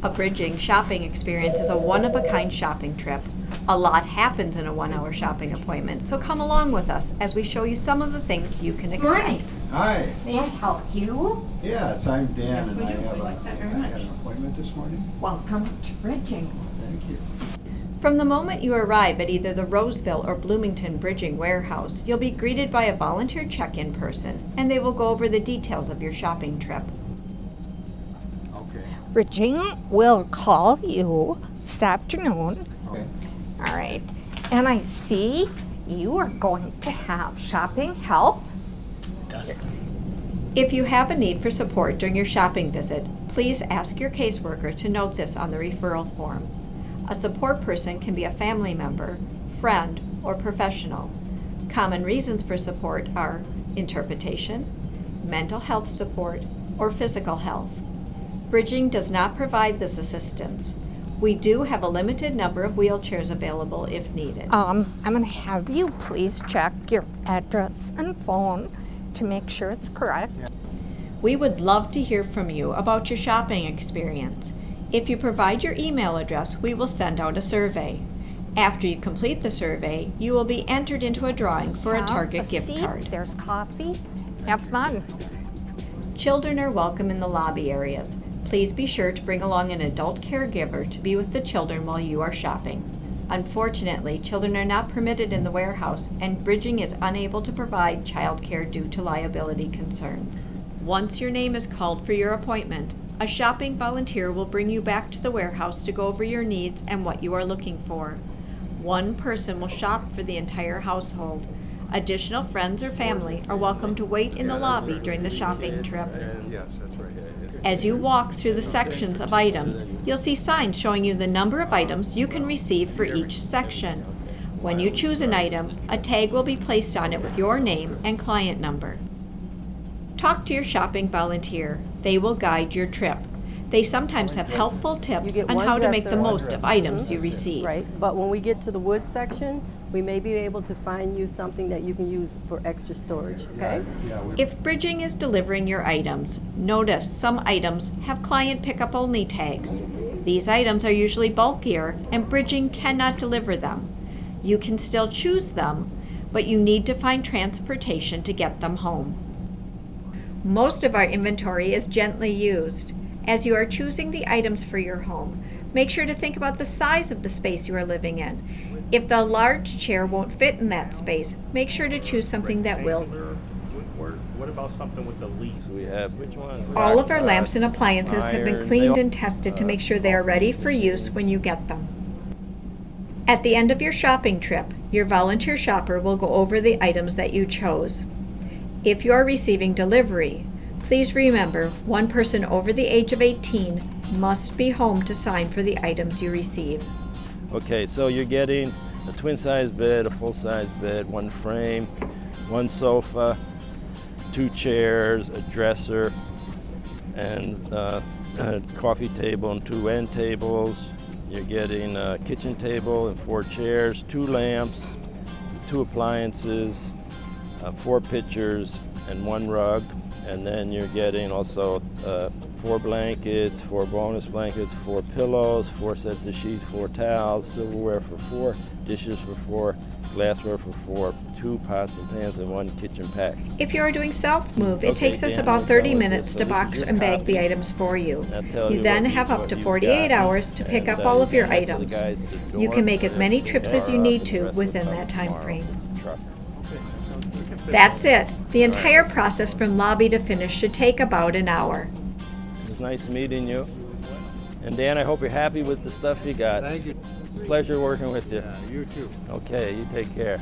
A bridging shopping experience is a one-of-a-kind shopping trip. A lot happens in a one-hour shopping appointment, so come along with us as we show you some of the things you can expect. Hi, May I help you? yes, I'm Dan Yes, and I have We a, like that very I had an appointment this morning. Welcome to Bridging. Thank you. From the moment you arrive at either the Roseville or Bloomington Bridging Warehouse, you'll be greeted by a volunteer check-in person, and they will go over the details of your shopping trip. Okay, Bridging will call you this afternoon. okay. All right. And I see you are going to have shopping help. If you have a need for support during your shopping visit, please ask your caseworker to note this on the referral form. A support person can be a family member, friend, or professional. Common reasons for support are interpretation, mental health support, or physical health. Bridging does not provide this assistance. We do have a limited number of wheelchairs available if needed. Um, I'm going to have you please check your address and phone to make sure it's correct. We would love to hear from you about your shopping experience. If you provide your email address, we will send out a survey. After you complete the survey, you will be entered into a drawing for a Have Target gift seat, card. There's coffee. Have fun. Children are welcome in the lobby areas. Please be sure to bring along an adult caregiver to be with the children while you are shopping. Unfortunately, children are not permitted in the warehouse, and Bridging is unable to provide childcare due to liability concerns. Once your name is called for your appointment, a shopping volunteer will bring you back to the warehouse to go over your needs and what you are looking for. One person will shop for the entire household. Additional friends or family are welcome to wait in the lobby during the shopping trip. As you walk through the sections of items, you'll see signs showing you the number of items you can receive for each section. When you choose an item, a tag will be placed on it with your name and client number. Talk to your shopping volunteer. They will guide your trip. They sometimes have helpful tips on how to make the most of items you mm-hmm. receive. Right, but when we get to the wood section, we may be able to find you something that you can use for extra storage, okay? If Bridging is delivering your items, notice some items have client pickup only tags. These items are usually bulkier and Bridging cannot deliver them. You can still choose them, but you need to find transportation to get them home. Most of our inventory is gently used. As you are choosing the items for your home, make sure to think about the size of the space you are living in. If the large chair won't fit in that space, make sure to choose something that will. Rectangular. What about something with the leaves? We have which one? All of our lamps and appliances have been cleaned and tested to make sure they are ready for use when you get them. At the end of your shopping trip, your volunteer shopper will go over the items that you chose. If you are receiving delivery, please remember one person over the age of 18 must be home to sign for the items you receive. Okay, so you're getting a twin size bed, a full size bed, one frame, one sofa, two chairs, a dresser, and uh, a coffee table and two end tables. You're getting a kitchen table and four chairs, two lamps, two appliances, uh, four pitchers, and one rug. And then you're getting also uh, four blankets, four bonus blankets, four pillows, four sets of sheets, four towels, silverware for four, dishes for four, glassware for four, two pots and pans, and one kitchen pack. If you are doing self-move, it Okay, takes us about 30 minutes to So this is box and bag the items for you. You you then have up to 48 hours to pick up uh, all of your you can have to the items. guys at the You can make as many trips as you need to the rest will within that time frame. In the truck. That's it. The entire process from lobby to finish should take about an hour. It was nice meeting you. And Dan, I hope you're happy with the stuff you got. thank you. Pleasure working with you. Yeah, you too. Okay, you take care.